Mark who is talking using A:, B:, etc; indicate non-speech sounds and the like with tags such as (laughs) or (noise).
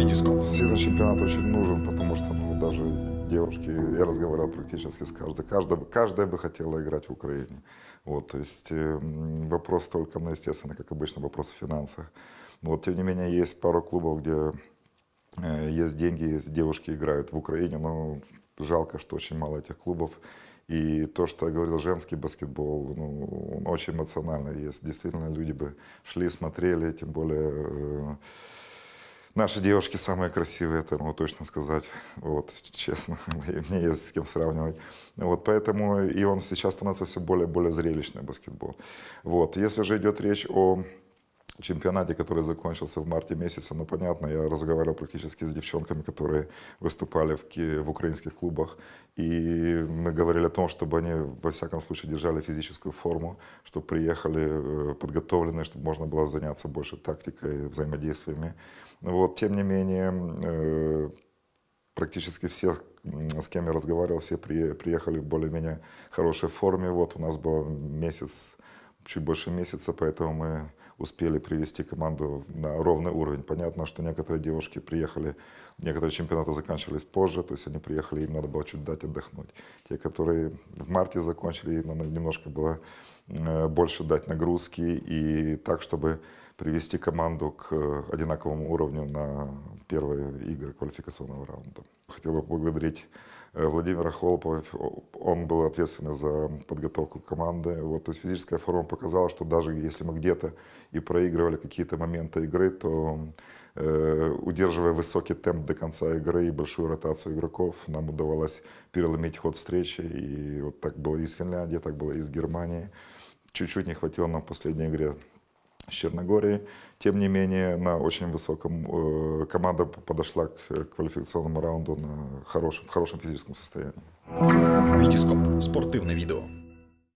A: Сильный чемпионат очень нужен, потому что ну, даже девушки, я разговаривал практически с каждой, каждая, каждая бы хотела играть в Украине. Вот, то есть э, вопрос только, ну, естественно, как обычно, вопрос в финансах. Вот, тем не менее, есть пару клубов, где э, есть деньги, есть девушки играют в Украине, но жалко, что очень мало этих клубов. И то, что я говорил, женский баскетбол, ну, он очень эмоциональный. Есть действительно люди бы шли, смотрели, тем более э, наши девушки самые красивые, это могу точно сказать, вот, честно, (laughs) мне есть с кем сравнивать. Вот, поэтому и он сейчас становится все более и более зрелищный баскетбол. Вот, если же идет речь о чемпионате, который закончился в марте месяце, ну, понятно, я разговаривал практически с девчонками, которые выступали в, в украинских клубах, и мы говорили о том, чтобы они, во всяком случае, держали физическую форму, чтобы приехали э, подготовленные, чтобы можно было заняться больше тактикой, взаимодействиями. Вот, тем не менее, э, практически все, с кем я разговаривал, все приехали в более-менее хорошей форме. Вот у нас был месяц, чуть больше месяца, поэтому мы успели привести команду на ровный уровень. Понятно, что некоторые девушки приехали, некоторые чемпионаты заканчивались позже, то есть они приехали, им надо было чуть дать отдохнуть. Те, которые в марте закончили, им надо немножко было э, больше дать нагрузки и так, чтобы привести команду к одинаковому уровню на первые игры квалификационного раунда. Хотел бы поблагодарить Э, Владимира Холопова, он был ответственный за подготовку команды. Вот, то есть физическая форма показала, что даже если мы где-то и проигрывали какие-то моменты игры, то э, удерживая высокий темп до конца игры и большую ротацию игроков, нам удавалось переломить ход встречи. И вот так было и с Финляндией, так было и с Германией. Чуть-чуть не хватило нам в последней игре с Черногорией. Тем не менее, на очень высоком э, команда подошла к квалификационному раунду на хорошем, в хорошем физическом состоянии.
B: Витископ. Спортивне відео.